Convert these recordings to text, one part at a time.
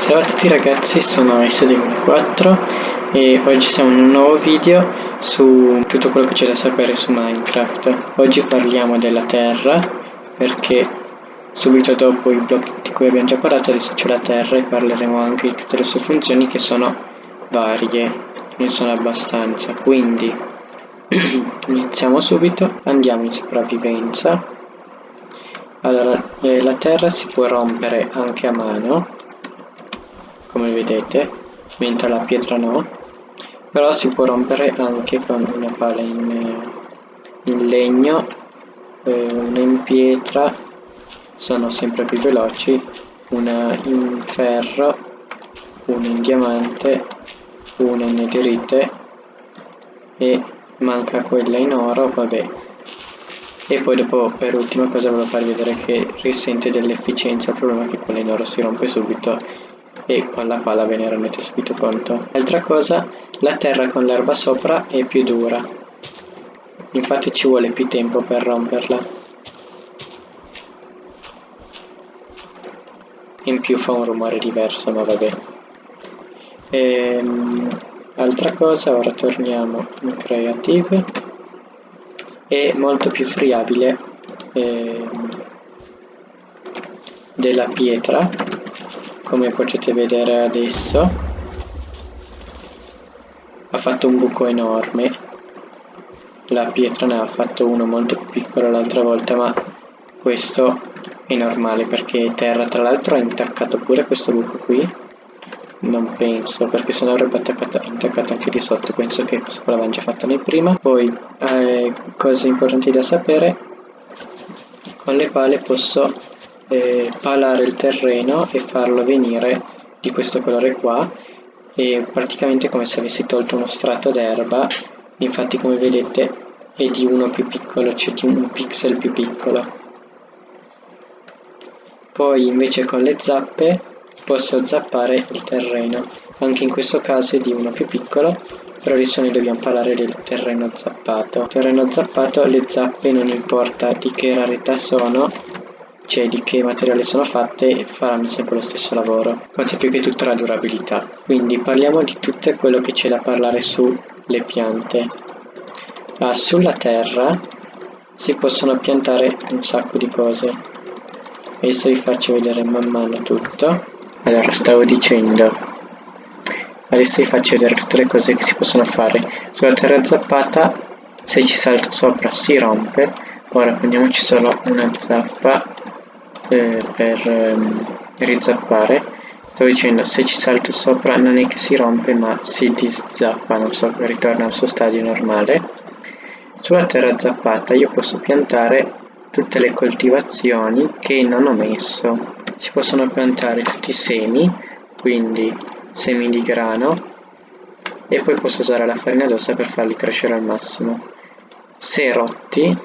Ciao a tutti ragazzi, sono S2004 e oggi siamo in un nuovo video su tutto quello che c'è da sapere su Minecraft. Oggi parliamo della terra perché subito dopo i blocchi di cui abbiamo già parlato adesso c'è la terra e parleremo anche di tutte le sue funzioni che sono varie, ne sono abbastanza. Quindi iniziamo subito, andiamo in sopravvivenza allora, eh, la terra si può rompere anche a mano, come vedete, mentre la pietra no, però si può rompere anche con una pala in, in legno, eh, una in pietra, sono sempre più veloci, una in ferro, una in diamante, una in netherite e manca quella in oro, vabbè, e poi dopo per ultima cosa volevo farvi vedere che risente dell'efficienza il problema è che quella in oro si rompe subito e con la pala ve ne rendete subito conto altra cosa la terra con l'erba sopra è più dura. Infatti ci vuole più tempo per romperla. In più fa un rumore diverso ma vabbè. Ehm, altra cosa ora torniamo in creative. È molto più friabile eh, della pietra come potete vedere adesso. Ha fatto un buco enorme. La pietra ne ha fatto uno molto più piccolo l'altra volta ma questo è normale perché terra tra l'altro ha intaccato pure questo buco qui. Non penso, perché se no avrebbe attaccato, attaccato anche di sotto, penso che questa qua l'avevamo già fatta noi prima. Poi, eh, cose importanti da sapere, con le pale posso eh, palare il terreno e farlo venire di questo colore qua, e praticamente come se avessi tolto uno strato d'erba, infatti come vedete è di uno più piccolo, cioè di un pixel più piccolo. Poi invece con le zappe posso zappare il terreno. Anche in questo caso è di uno più piccolo, però adesso noi dobbiamo parlare del terreno zappato. Terreno zappato, le zappe non importa di che rarità sono, cioè di che materiale sono fatte, faranno sempre lo stesso lavoro. Conta più che tutto la durabilità. Quindi parliamo di tutto quello che c'è da parlare sulle piante. Ah, sulla terra si possono piantare un sacco di cose. Adesso vi faccio vedere man mano tutto allora stavo dicendo adesso vi faccio vedere tutte le cose che si possono fare sulla terra zappata se ci salto sopra si rompe ora prendiamoci solo una zappa eh, per ehm, rizappare. Stavo dicendo se ci salto sopra non è che si rompe ma si diszappa non so ritorna al suo stadio normale. Sulla terra zappata io posso piantare tutte le coltivazioni che non ho messo. Si possono piantare tutti i semi quindi semi di grano e poi posso usare la farina d'ossa per farli crescere al massimo. Se rotti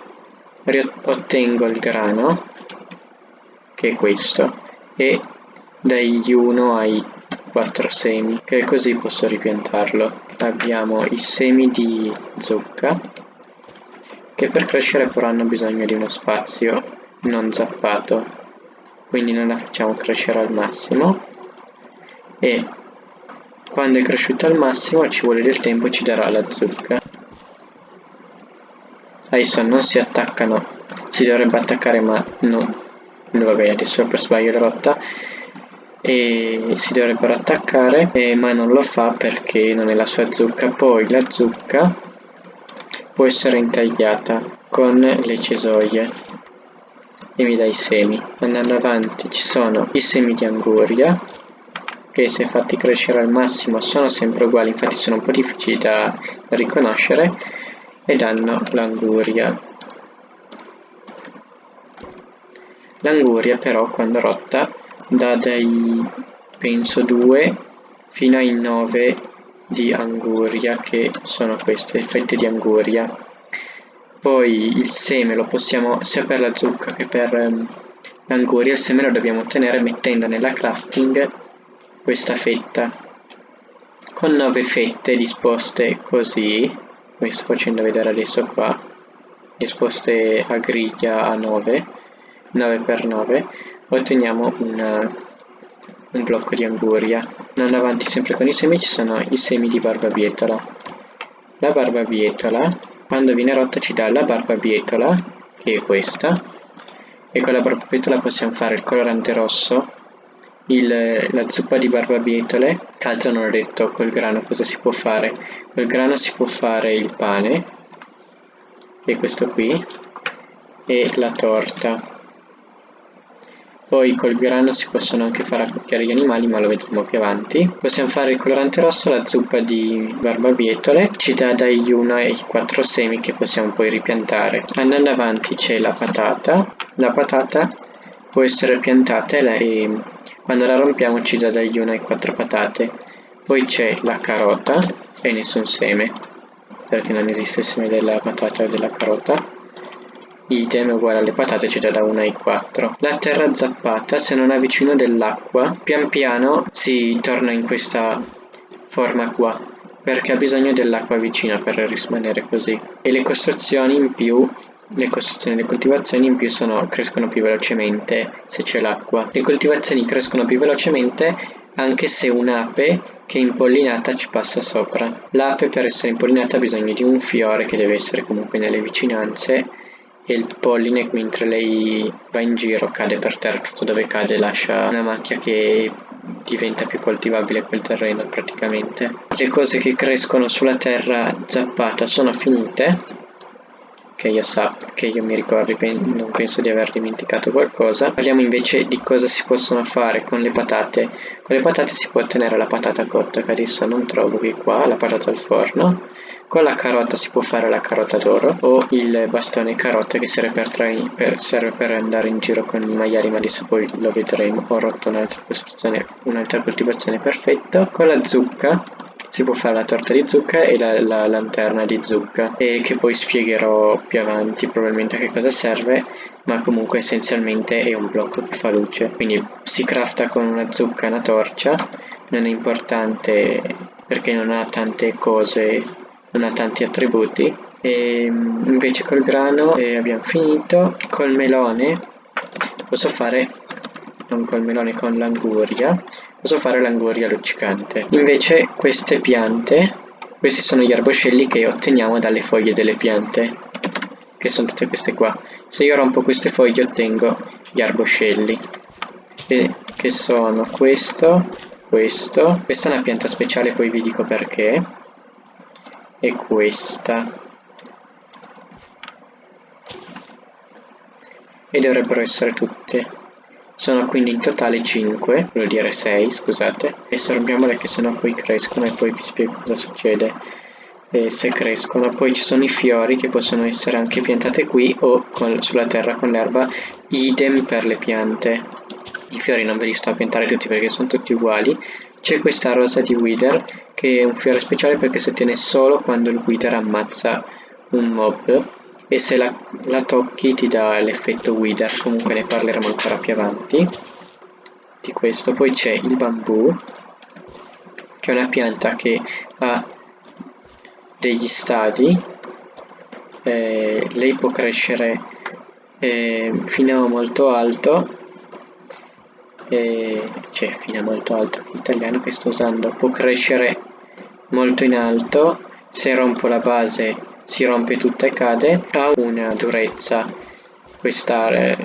ottengo il grano che è questo e dagli 1 ai 4 semi che così posso ripiantarlo. Abbiamo i semi di zucca che per crescere però hanno bisogno di uno spazio non zappato quindi noi la facciamo crescere al massimo. E quando è cresciuta al massimo ci vuole del tempo ci darà la zucca. Adesso non si attaccano si dovrebbe attaccare ma non vabbè adesso per sbaglio l'ho rotta e si dovrebbero attaccare eh, ma non lo fa perché non è la sua zucca poi la zucca può essere intagliata con le cesoie e mi dà i semi. Andando avanti ci sono i semi di anguria che se fatti crescere al massimo sono sempre uguali, infatti sono un po' difficili da riconoscere e danno l'anguria. L'anguria però quando rotta dà dai penso 2 fino ai 9 di anguria che sono queste, fette di anguria poi il seme lo possiamo, sia per la zucca che per um, l'anguria, il seme lo dobbiamo ottenere mettendo nella crafting questa fetta. Con 9 fette disposte così, vi sto facendo vedere adesso qua, disposte a griglia a 9, 9 per 9, otteniamo una, un blocco di anguria. Andando avanti sempre con i semi ci sono i semi di barbabietola. La barbabietola, quando viene rotta ci dà la barbabietola, che è questa, e con la barbabietola possiamo fare il colorante rosso, il, la zuppa di barbabietole, che altro non ho detto col grano cosa si può fare. Col grano si può fare il pane, che è questo qui, e la torta. Poi col grano si possono anche fare accoppiare gli animali, ma lo vedremo più avanti. Possiamo fare il colorante rosso, la zuppa di barbabietole, ci dà dagli 1 ai 4 semi che possiamo poi ripiantare. Andando avanti c'è la patata. La patata può essere piantata e quando la rompiamo ci dà dagli 1 ai 4 patate. Poi c'è la carota e nessun seme, perché non esiste il seme della patata o della carota idem uguale alle patate ci dà da 1 ai 4. La terra zappata, se non è vicino dell'acqua, pian piano si torna in questa forma qua, perché ha bisogno dell'acqua vicina per rimanere così. E le costruzioni in più le costruzioni e le coltivazioni in più sono, crescono più velocemente se c'è l'acqua. Le coltivazioni crescono più velocemente anche se un'ape che è impollinata ci passa sopra. L'ape per essere impollinata ha bisogno di un fiore che deve essere comunque nelle vicinanze e il polline mentre lei va in giro cade per terra tutto dove cade lascia una macchia che diventa più coltivabile quel terreno praticamente le cose che crescono sulla terra zappata sono finite che io sappia, che io mi ricordi, non penso di aver dimenticato qualcosa. Parliamo invece di cosa si possono fare con le patate. Con le patate si può ottenere la patata cotta, che adesso non trovo qui qua, la patata al forno. Con la carota si può fare la carota d'oro o il bastone carota che serve per, per, serve per, andare in giro con i maiali, ma adesso poi lo vedremo. Ho rotto un'altra un'altra coltivazione perfetta. Con la zucca si può fare la torta di zucca e la, la, lanterna di zucca e che poi spiegherò più avanti probabilmente a che cosa serve ma comunque essenzialmente è un blocco che fa luce quindi si crafta con una zucca e una torcia non è importante perché non ha tante cose non ha tanti attributi. E mm, invece col grano eh, abbiamo finito. Col melone posso fare non col melone con l'anguria. Posso fare l'anguria luccicante. Invece queste piante, questi sono gli arboscelli che otteniamo dalle foglie delle piante, che sono tutte queste qua. Se io rompo queste foglie ottengo gli arboscelli, e che sono questo, questo, questa è una pianta speciale, poi vi dico perché, e questa. E dovrebbero essere tutte. Sono quindi in totale 5, vuol dire 6, scusate, e sorbiamole che sennò poi crescono e poi vi spiego cosa succede eh, se crescono. Poi ci sono i fiori che possono essere anche piantate qui o con, sulla terra con l'erba, idem per le piante. I fiori non ve li sto a piantare tutti perché sono tutti uguali. C'è questa rosa di Wither che è un fiore speciale perché si ottiene solo quando il Wither ammazza un mob. E se la, la tocchi ti dà l'effetto wither. Comunque ne parleremo ancora più avanti di questo. Poi c'è il bambù che è una pianta che ha degli stadi. Eh, lei può crescere eh, fino a molto alto eh, cioè fino a molto alto che italiano che sto usando può crescere molto in alto se rompo la base si rompe tutta e cade ha una durezza questa, eh,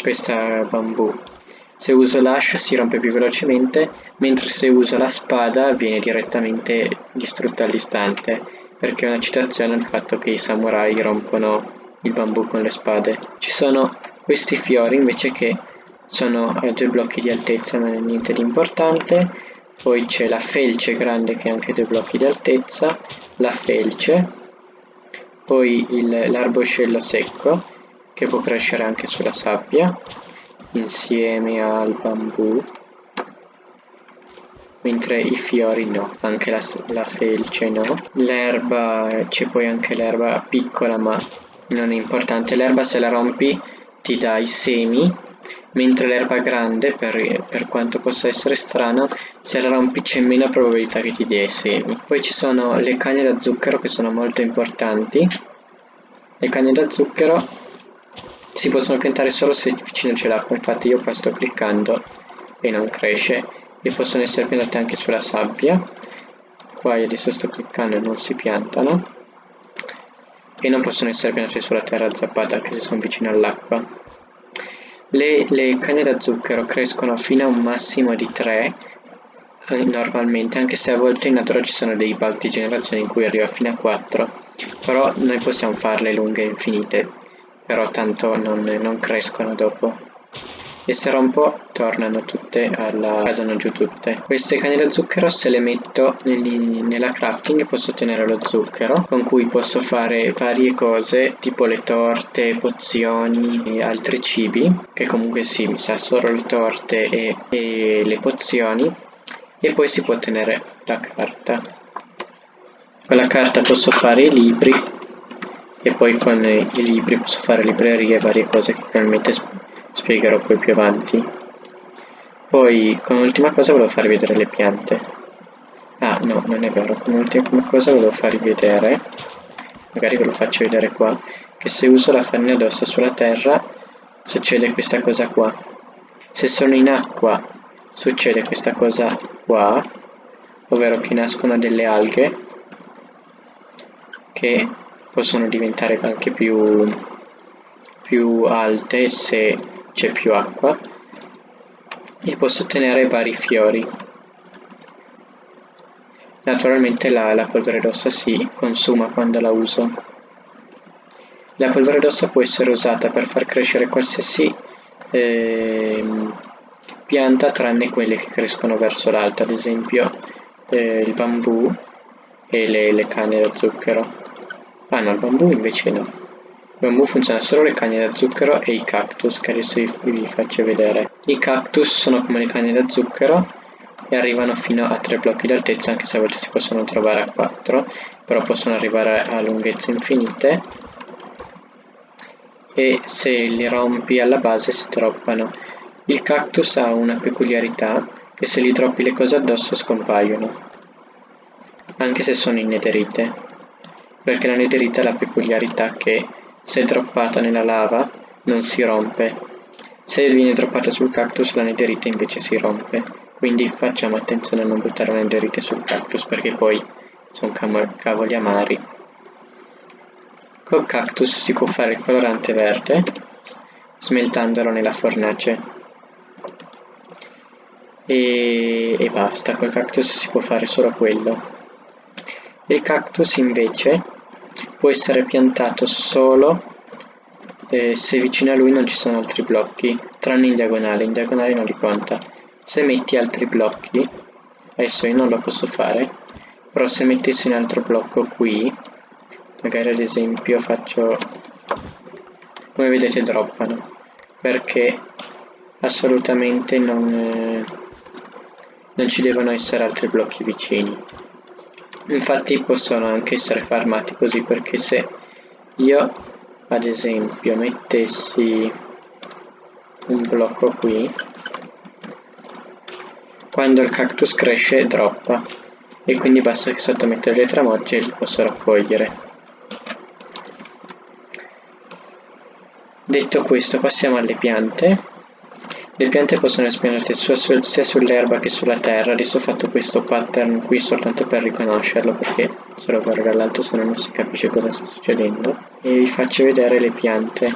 questa bambù. Se uso l'ascia si rompe più velocemente mentre se uso la spada viene direttamente distrutta all'istante perché è una citazione al fatto che i samurai rompono il bambù con le spade. Ci sono questi fiori invece che sono a due blocchi di altezza non è niente di importante poi c'è la felce grande che ha anche due blocchi di altezza, la felce, poi l'arboscello secco che può crescere anche sulla sabbia insieme al bambù mentre i fiori no, anche la, la felce no. L'erba, c'è poi anche l'erba piccola ma non è importante, l'erba se la rompi ti dà i semi mentre l'erba grande, per, per, quanto possa essere strano, se la rompi c'è meno probabilità che ti dia i semi. Poi ci sono le canne da zucchero che sono molto importanti. Le canne da zucchero si possono piantare solo se vicino c'è l'acqua, infatti io qua sto cliccando e non cresce. E possono essere piantate anche sulla sabbia. Qua io adesso sto cliccando e non si piantano. E non possono essere piantate sulla terra zappata anche se sono vicino all'acqua le, le canne da zucchero crescono fino a un massimo di 3 eh, normalmente anche se a volte in natura ci sono dei bug di generazione in cui arriva fino a 4 però noi possiamo farle lunghe infinite però tanto non, non crescono dopo e se rompo tornano tutte alla cadono giù tutte. Queste canne da zucchero se le metto negli, nella crafting posso ottenere lo zucchero con cui posso fare varie cose tipo le torte pozioni e altri cibi che comunque sì mi sa solo le torte e, e le pozioni. E poi si può ottenere la carta. Con la carta posso fare i libri e poi con i libri posso fare librerie e varie cose che probabilmente spiegherò poi più avanti. Poi come ultima cosa volevo farvi vedere le piante. Ah no non è vero. Come ultima cosa volevo farvi vedere magari ve lo faccio vedere qua che se uso la farina d'ossa sulla terra succede questa cosa qua. Se sono in acqua succede questa cosa qua ovvero che nascono delle alghe che possono diventare anche più, più alte se c'è più acqua e posso ottenere vari fiori. Naturalmente la, la polvere d'ossa si consuma quando la uso. La polvere d'ossa può essere usata per far crescere qualsiasi eh, pianta tranne quelle che crescono verso l'alto ad esempio eh, il bambù e le, le canne da zucchero. Ah no il bambù invece no bambù funziona solo le canne da zucchero e i cactus che adesso vi, faccio vedere. I cactus sono come le canne da zucchero e arrivano fino a 3 blocchi d'altezza anche se a volte si possono trovare a 4 però possono arrivare a lunghezze infinite e se li rompi alla base si droppano. Il cactus ha una peculiarità che se gli droppi le cose addosso scompaiono anche se sono in nederite perché la nederite ha la peculiarità che se droppata nella lava non si rompe. Se viene droppata sul cactus la netherite invece si rompe. Quindi facciamo attenzione a non buttare la netherite sul cactus perché poi sono cavoli amari. Col cactus si può fare il colorante verde smeltandolo nella fornace. E, e basta, col cactus si può fare solo quello. Il cactus invece può essere piantato solo eh, se vicino a lui non ci sono altri blocchi, tranne in diagonale, in diagonale non li conta. Se metti altri blocchi, adesso io non lo posso fare, però se mettessi un altro blocco qui, magari ad esempio faccio, come vedete droppano, perché assolutamente non, eh, non ci devono essere altri blocchi vicini infatti possono anche essere farmati così perché se io ad esempio mettessi un blocco qui quando il cactus cresce droppa. E quindi basta che sottomettere le tramogge e li posso raccogliere. Detto questo passiamo alle piante le piante possono espandere sia sull'erba che sulla terra, adesso ho fatto questo pattern qui soltanto per riconoscerlo perché se lo guardo dall'alto se no non si capisce cosa sta succedendo. E vi faccio vedere le piante.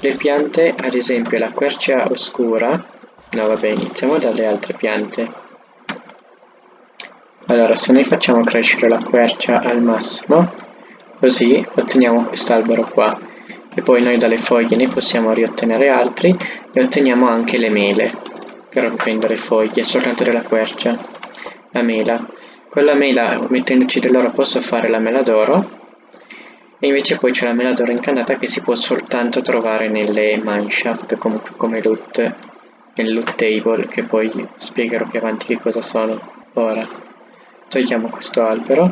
Le piante, ad esempio la quercia oscura, no vabbè iniziamo dalle altre piante. Allora se noi facciamo crescere la quercia al massimo, così otteniamo quest'albero qua e poi noi dalle foglie ne possiamo riottenere altri e otteniamo anche le mele. Che rompendo le foglie soltanto della quercia. La mela. Con la mela mettendoci dell'oro posso fare la mela d'oro. E invece poi c'è la mela d'oro incantata che si può soltanto trovare nelle mineshaft comunque come loot nel loot table che poi spiegherò più avanti che cosa sono ora. Togliamo questo albero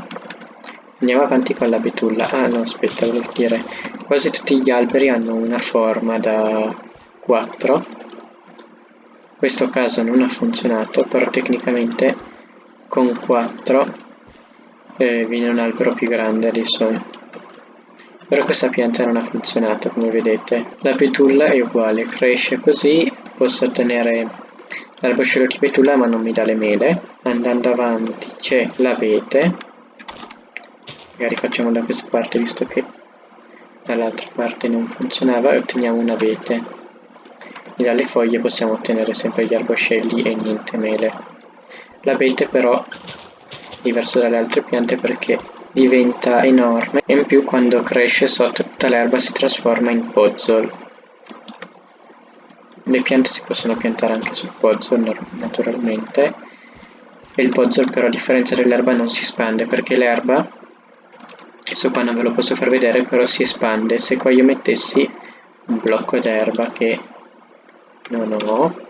Andiamo avanti con la betulla. Ah no, aspetta, volevo dire, quasi tutti gli alberi hanno una forma da 4. In questo caso non ha funzionato, però tecnicamente con 4 eh, viene un albero più grande adesso. Però questa pianta non ha funzionato, come vedete. La betulla è uguale, cresce così, posso ottenere l'arboscello di betulla ma non mi dà le mele andando avanti c'è l'abete magari facciamo da questa parte visto che dall'altra parte non funzionava e otteniamo un abete e dalle foglie possiamo ottenere sempre gli arboscelli e niente mele. L'abete però è diverso dalle altre piante perché diventa enorme e in più quando cresce sotto tutta l'erba si trasforma in pozzol. Le piante si possono piantare anche sul pozzol naturalmente. E il pozzol però a differenza dell'erba non si espande perché l'erba questo qua non ve lo posso far vedere però si espande. Se qua io mettessi un blocco d'erba che non ho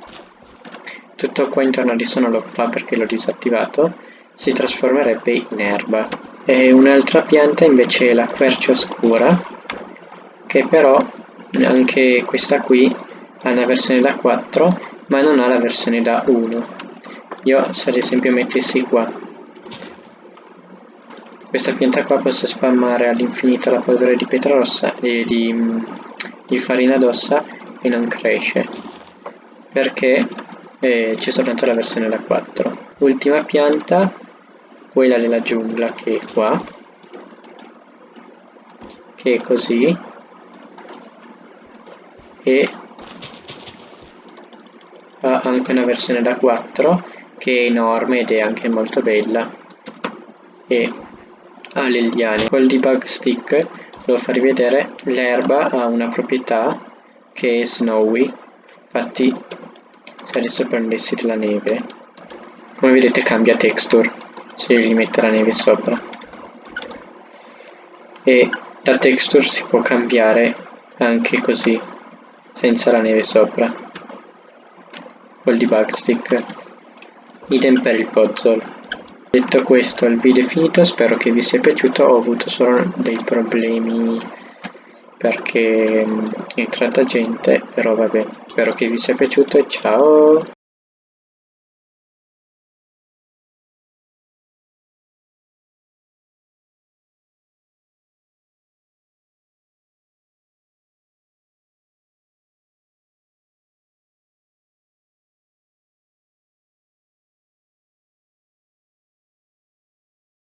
tutto qua intorno adesso non lo fa perché l'ho disattivato si trasformerebbe in erba. E un'altra pianta invece è la quercia oscura che però anche questa qui ha una versione da 4 ma non ha la versione da 1 io se ad esempio mettessi qua questa pianta qua posso spammare all'infinito la polvere di pietra rossa e di, di farina d'ossa e non cresce. Perché eh, c'è soltanto la versione da 4 ultima pianta quella della giungla che è qua che è così e ha anche una versione da 4 che è enorme ed è anche molto bella. E ha le liane col debug stick devo farvi vedere l'erba ha una proprietà che è snowy infatti se adesso prendessi della neve come vedete cambia texture se gli metto la neve sopra. E la texture si può cambiare anche così senza la neve sopra. Col debug stick idem per il puzzle detto questo il video è finito spero che vi sia piaciuto. Ho avuto solo dei problemi perché mm, è entrata gente però vabbè spero che vi sia piaciuto e ciao